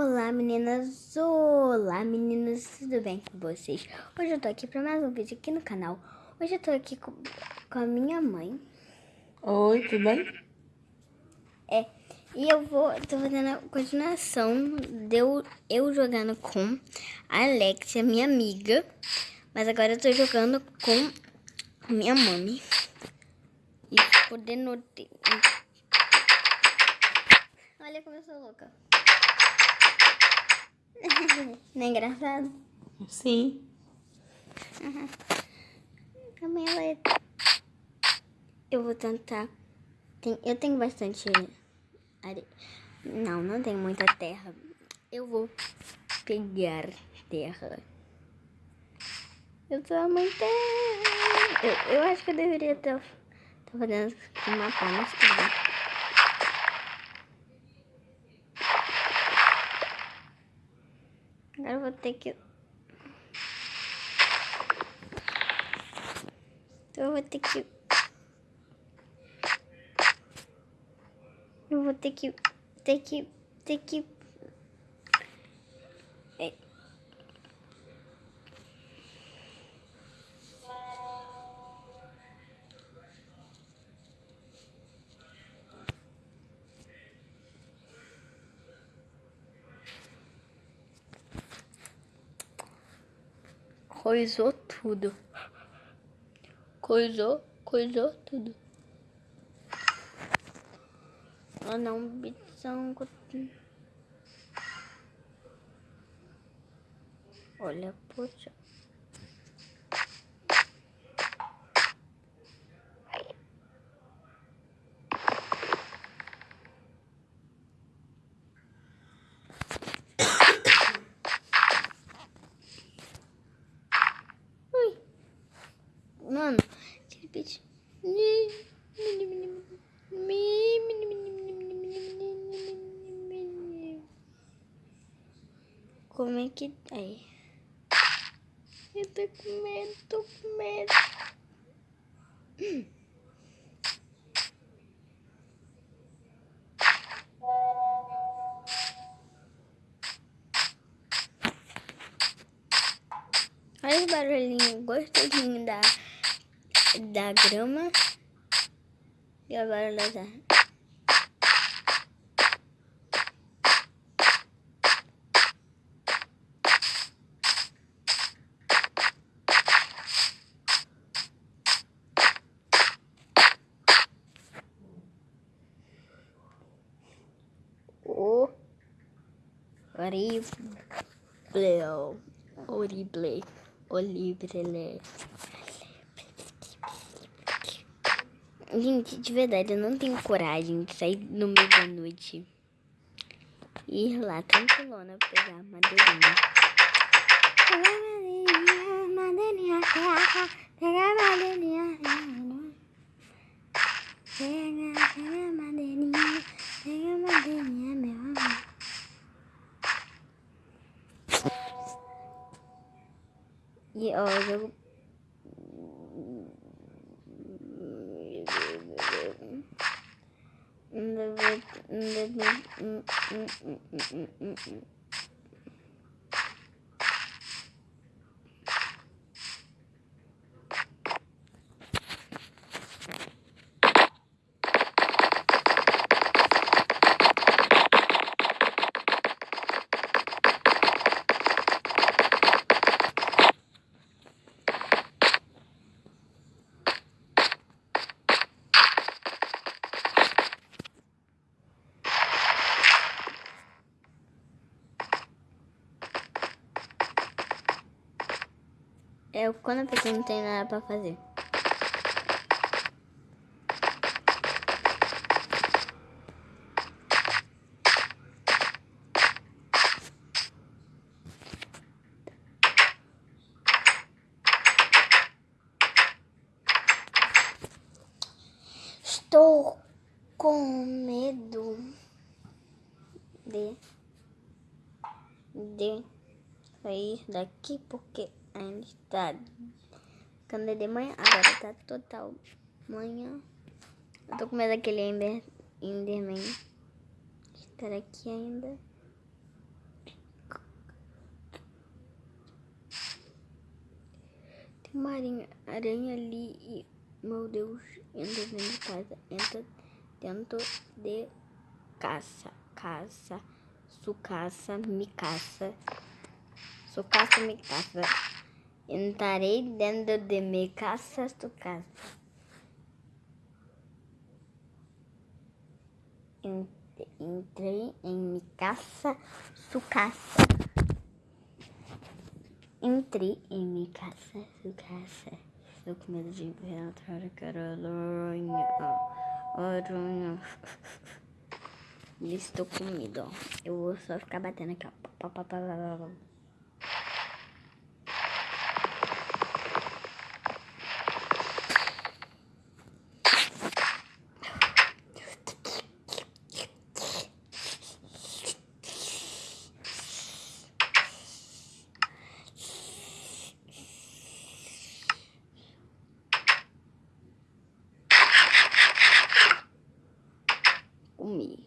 Olá meninas, olá meninas, tudo bem com vocês? Hoje eu tô aqui pra mais um vídeo aqui no canal. Hoje eu tô aqui com, com a minha mãe. Oi, tudo bem? É, e eu vou, tô fazendo a continuação de eu, eu jogando com a Alexia, minha amiga. Mas agora eu tô jogando com minha mãe. E podendo. Olha como eu sou louca. Não é engraçado? Sim. Uhum. Também ela é... Eu vou tentar... Tem... Eu tenho bastante areia. Não, não tenho muita terra. Eu vou pegar terra. Eu sou muito terra. Eu, eu acho que eu deveria estar fazendo uma pá, mas tudo bem. Agora eu vou ter que... Então eu vou ter que... Eu vou ter que... Ter que... Ter que... É. Coisou tudo. Coisou, coisou tudo. Ah não, bição. Olha, poxa. Ui. Mano, aquele bicho. Como é que aí? Eu tô com medo, tô com medo. Olha o barulhinho gostosinho da, da grama. E agora ela já... O horrível, horrível, horrível. Gente, de verdade, eu não tenho coragem de sair no meio da noite e ir lá tranquilona pegar madeirinha. Pegar madeirinha, madeirinha, pega, pegar madeirinha, pega, pega madeirinha, pega madeirinha, meu amor. E ó, o jogo É quando a pessoa não tem nada pra fazer. sabe? Quando é de manhã, agora tá total manhã. Eu tô com medo daquele Ender, Enderman estar aqui ainda. Tem uma aranha, aranha ali e, meu Deus, Enderman de casa. Entra dentro de caça, caça, sucaça, me caça. Sucaça, me caça. Entrarei dentro de me caça, sucaça. Entrei em me caça, sucaça. Entrei em minha casa, casa. Estou com medo de quero aranha, aranha. Estou com medo. Eu vou só ficar batendo aqui, ó. Comer.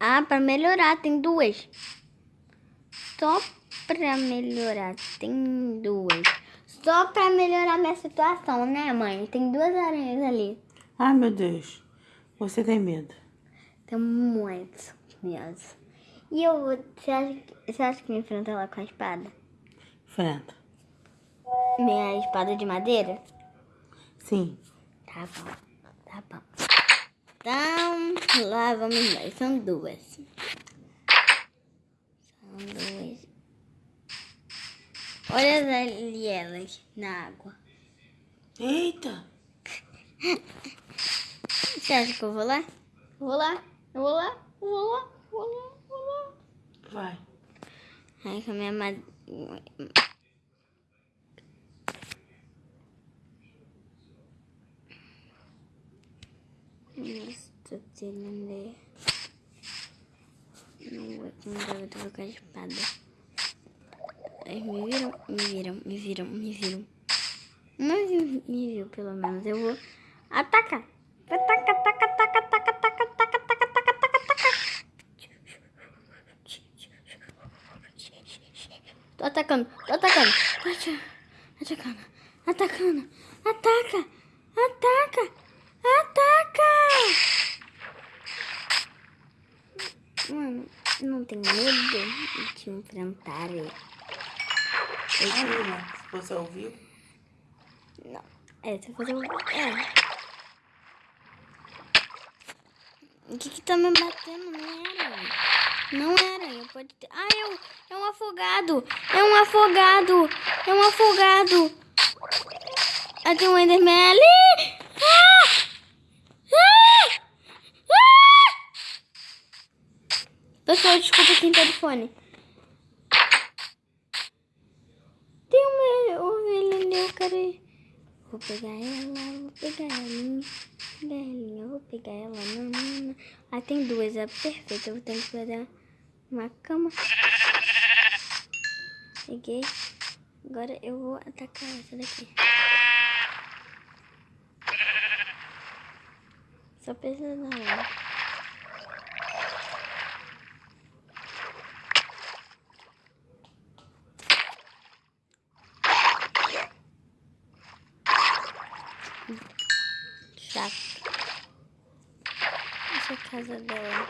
Ah, para melhorar tem duas. Só para melhorar tem duas. Só para melhorar minha situação, né, mãe? Tem duas aranhas ali. Ai, meu Deus. Você tem medo? Tenho muito medo. E eu, você acha, você acha que me enfrenta ela com a espada? Enfrenta. Minha espada de madeira? Sim. Tá bom, tá bom. Então, lá vamos nós. São duas. São duas. Olha ali elas na água. Eita! Você acha que eu vou lá? Vou lá, eu vou lá, eu vou lá, vou lá, vou lá. Vai. Ai, com a minha madeira. Estou tirando. Não vou com eu vou com a espada. Ai, me viram, me viram, me viram, me viram. Mas me viu, pelo menos. Eu vou atacar. Ataca, ataca, ataca, ataca, ataca, ataca, ataca, ataca, ataca, ataca. Tô atacando, tô atacando, tô atacando, atacando, ataca, ataca, ataca. Mano, não tem medo de enfrentar ele. Menina, você ouviu? Não, é, você fazer um... É. O que que tá me batendo? Não era. Não era. Eu pode ter... Ah, é um, é um afogado. É um afogado. É um afogado. Ah, tem um Enderman ali. Ah! Ah! Ah! Pessoal, desculpa quem tá de fone. Tem uma ovelha ali, eu quero. Vou pegar ela, vou pegar ela. Vou pegar ela. Não, não, não. Ah, tem duas, é perfeito. Eu vou que pegar uma cama. Peguei. Agora eu vou atacar essa daqui. Só precisa da hora. Chato. Essa é a casa dela.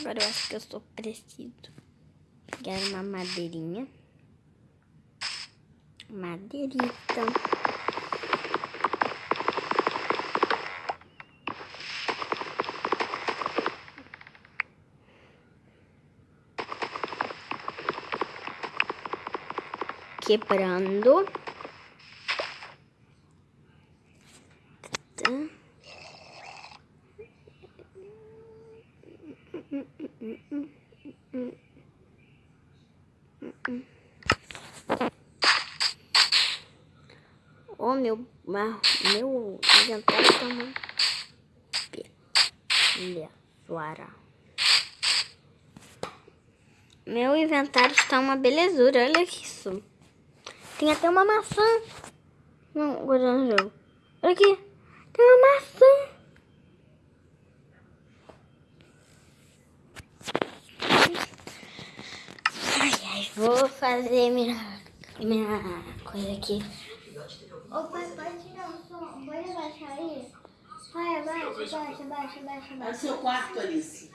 Agora eu acho que eu só preciso pegar uma madeirinha. Madeirita. Quebrando. Tá. Meu, inventário tá uma belezura. Meu inventário está uma belezura, olha isso. Tem até uma maçã. Não, guardando no jogo. Olha aqui. Tem uma maçã. Ai, ai, vou fazer minha, minha coisa aqui. Ô, pai, pode tirar o som. Pode abaixar aí. Pai, abaixa, abaixa, abaixa, abaixa, É o seu quarto, Alice.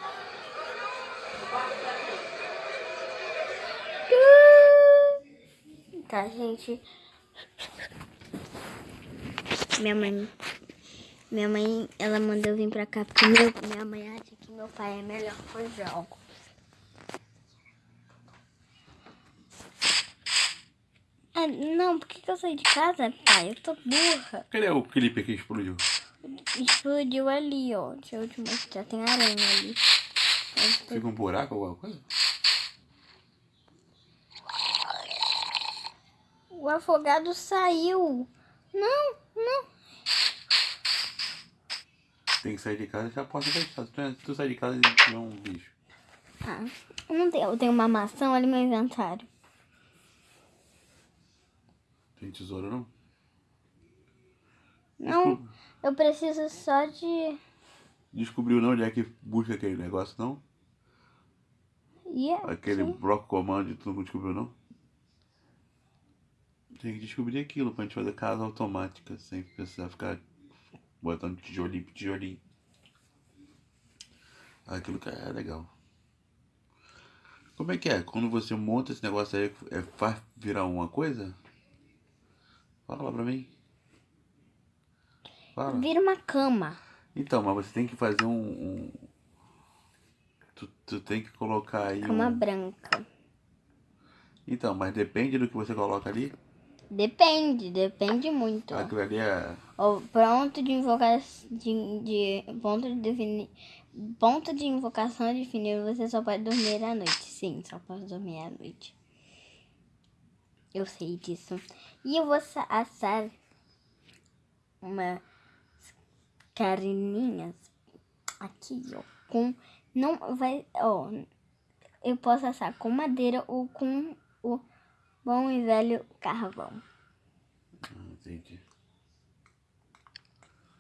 Tá, gente. Minha mãe. Minha mãe, ela mandou eu vir pra cá porque meu, minha mãe acha que meu pai é melhor com jogos. Ah, não, por que, que eu saí de casa, pai? Eu tô burra. Cadê o clipe que explodiu? Explodiu ali, ó. Deixa eu te mostrar. Tem aranha ali. Fica um buraco, alguma coisa? O afogado saiu. Não, não. Tem que sair de casa e a porta fechada. Se tu, sair de casa e tiver um bicho. Ah, eu não tenho. Eu tenho uma maçã ali no meu inventário. Tem tesouro não? Não, eu preciso só de. Descobriu não onde é que busca aquele negócio não? Yeah, Aquele sim. bloco comando tu não descobriu não? Tem que descobrir aquilo pra gente fazer casa automática, sem precisar ficar botando tijolinho por tijolinho. Aquilo que é legal. Como é que é? Quando você monta esse negócio aí, é, faz virar uma coisa? Fala pra mim. Fala. Vira uma cama. Então, mas você tem que fazer um. um- Tu, tu tem que colocar aí. Cama Um... branca. Então, mas depende do que você coloca ali. Depende, depende muito. Aquilo ali é. O ponto de invocação de, de ponto de definir ponto de invocação definido você só pode dormir à noite. Sim, só pode dormir à noite. Eu sei disso. E eu vou sa- assar umas carninhas aqui, ó, com não vai, ó, eu posso assar com madeira ou com o bom e velho carvão. Ah, entendi.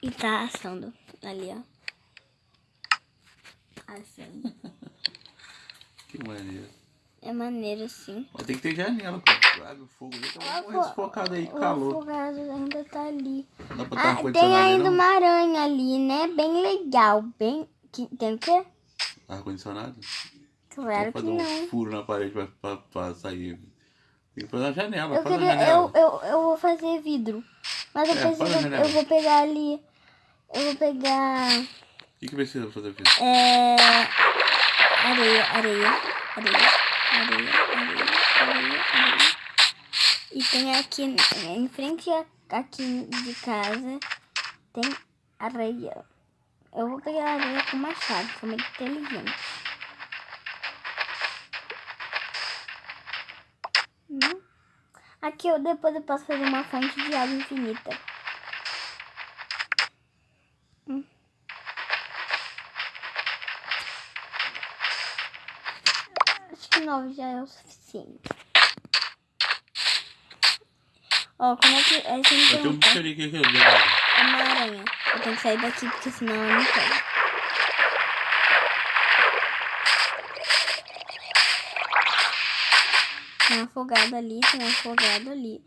E tá assando ali, ó. Assando. Que maneiro. É maneiro, sim. Ó, tem que ter janela, pô. Água, fogo. Tá O muito sufocado aí, o calor. afogado ainda tá ali. Não dá pra Ah, um tem ainda não? uma aranha ali, né? Bem legal. Bem. Que, tem o quê? Ar-condicionado? Claro que fazer um não. furo na parede pra, pra, pra sair. Tem que fazer uma janela. Eu, queria, janela. eu, eu, eu vou fazer vidro. Mas eu É, preciso. Eu vou pegar ali. Eu vou pegar. O que, que precisa fazer filho? É. Areia, areia, areia, areia, areia, areia, areia. E tem aqui, em frente aqui de casa, tem areia. Eu vou pegar a areia com machado, sou muito inteligente. Hum. Aqui eu depois eu posso fazer uma fonte de água infinita. Acho que nove já é o suficiente. Ó, como é que é Vai ter um bicho que que é. É uma aranha. Eu tenho que sair daqui porque senão ela me pega. Tem afogado ali, tem afogado ali.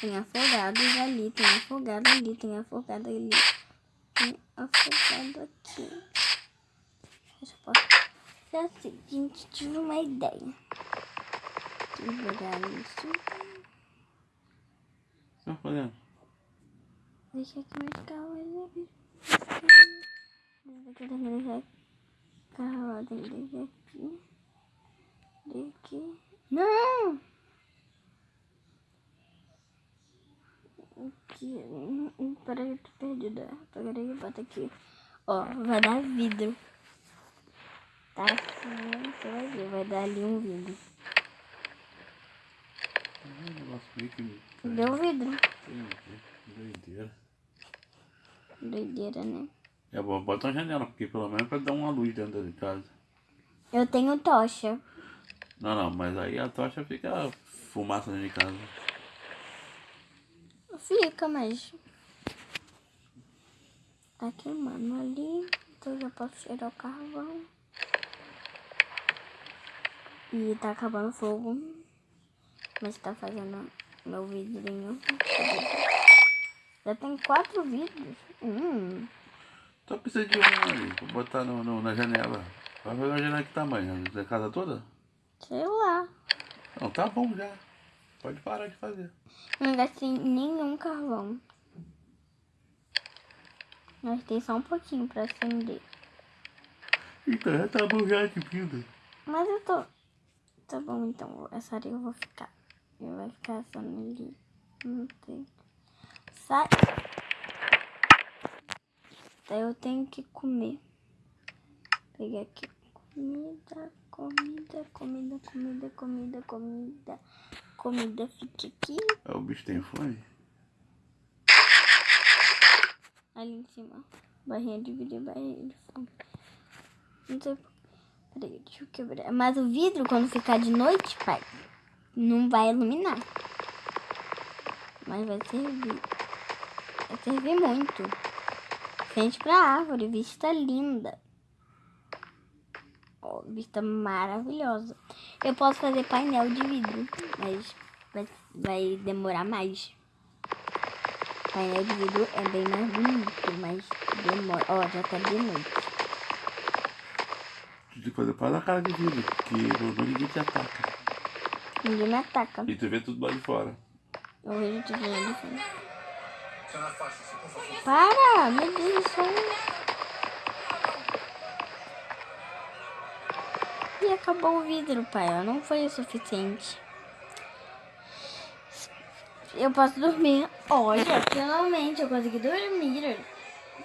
Tem afogados ali, tem afogado ali, tem afogado ali. Tem afogado aqui. Fecha a É o seguinte, tive uma ideia. Vou pegar isso. Tá fazendo? Deixa aqui mais calma. Deixar calma. Tem que deixar aqui. Daqui. Não! Aqui. Hum, hum, Peraí, eu tô perdida. Peraí, bota aqui. Ó, vai dar vidro. Tá assim, você vai ver. Vai dar ali um vidro. É um. Deu vidro. Doideira. Doideira, né? É bom, bota uma janela, porque pelo menos pra dar uma luz dentro de casa. Eu tenho tocha. Não, não, mas aí a tocha fica fumaça dentro de casa. Fica, mas. Tá queimando ali. Então já posso tirar o carvão. E tá acabando o fogo. Mas tá fazendo meu vidrinho. Já tem quatro vidros. Hum. Só precisa de um ali, pra botar no, no- na janela. Vai fazer uma janela que tamanho? Da casa toda? Sei lá. Não, tá bom já. Pode parar de fazer. Não gastei nenhum carvão. Gastei só um pouquinho pra acender. Então já tá bom já de vida. Mas eu tô. Tá bom, então. Essa areia eu vou ficar. Eu vai ficar só ali. Não tem. Sai. Daí eu tenho que comer. Pegar aqui. Comida, comida, comida, comida, comida, comida. Comida fica aqui. Ah, O bicho tem fome? Ali em cima. Barrinha de vidro e barrinha de fome. Não sei por... Peraí, deixa eu quebrar. Mas o vidro, quando ficar de noite, pai, não vai iluminar. Mas vai servir. Vai servir muito. Frente pra árvore, vista linda. Ó, vista maravilhosa. Eu posso fazer painel de vidro, mas vai, vai demorar mais. Painel de vidro é bem mais bonito, mas demora. Ó, já tá de noite. Tu tem que fazer para a cara de vidro, porque não ninguém te ataca. Ninguém me ataca. E tu vê tudo lá de fora. Eu vejo tudo lá de fora. Para! Meu Deus do céu. E acabou o vidro, pai. Não foi o suficiente. Eu posso dormir. Olha, finalmente eu consegui dormir.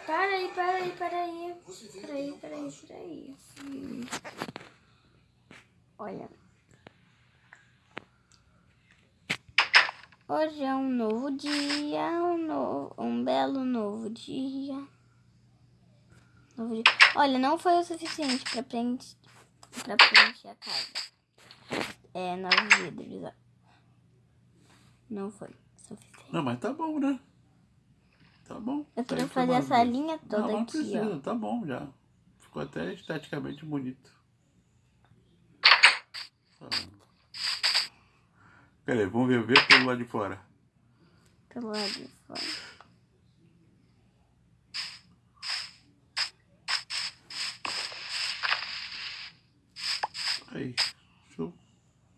Para aí, para aí, para aí. Para aí, para aí, para aí. Olha. Hoje é um novo dia, um, novo, um belo novo dia. Novo dia. Olha, não foi o suficiente para preencher, pra preencher a casa. É, nove vidros. Não foi suficiente. Não, mas tá bom, né? Tá bom. Eu Tá queria aí fazer essa linha toda não, não aqui, precisa, ó. tá bom já. Ficou até esteticamente bonito. Tá. Pera aí, vamos ver, ver pelo lado de fora. Pelo lado de fora. Aí, show.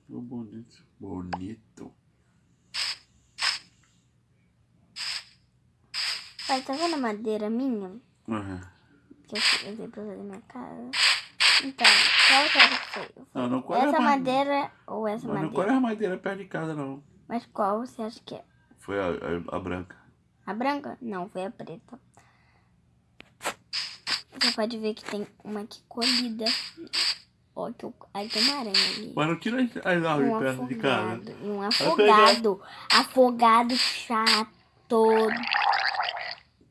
Ficou bonito. Bonito. Pai, tá vendo a madeira minha? Uhum. Que eu usei pra fazer minha casa? Então, qual que era que foi? Não, não qual Essa madeira. ou essa Mas não madeira? qual é a madeira perto de casa, não. Mas qual você acha que é? Foi a, a, a branca. A branca? Não, foi a preta. Você pode ver que tem uma aqui colhida. Ó, que eu... aí tem uma aranha ali. Mas não tira as, árvores Um perto de casa. E um afogado. Afogado chato.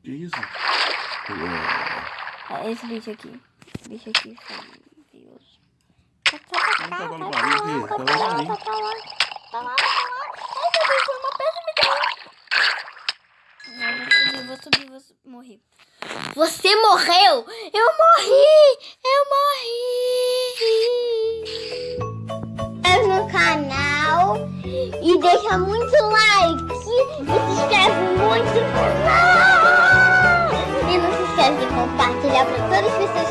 Que isso? É, É Esse bicho aqui. Esse bicho aqui, Deus. Tá, tá, Não tá, tava no tá, tá, tava tá, no tá, barulho. tá, tá lá. Tá lá, tá lá. Ai, meu Deus, foi uma pedra me deu. Não, vou subir, vou subir, vou subir. Morri. Você morreu? Eu morri! Eu morri! É no canal e deixa muito like e se inscreve muito no canal! E de compartilhar para todas as pessoas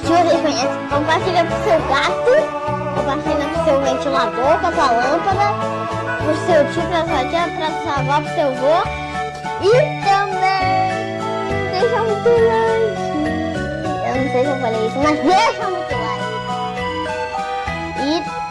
que vocês conhecem. Compartilha pro seu gato, compartilha pro seu ventilador, com a sua lâmpada, pro seu tio, pra sua tia, pra sua avó, pro seu avô. E também deixa muito like. Eu não sei se eu falei isso, mas deixa muito like. E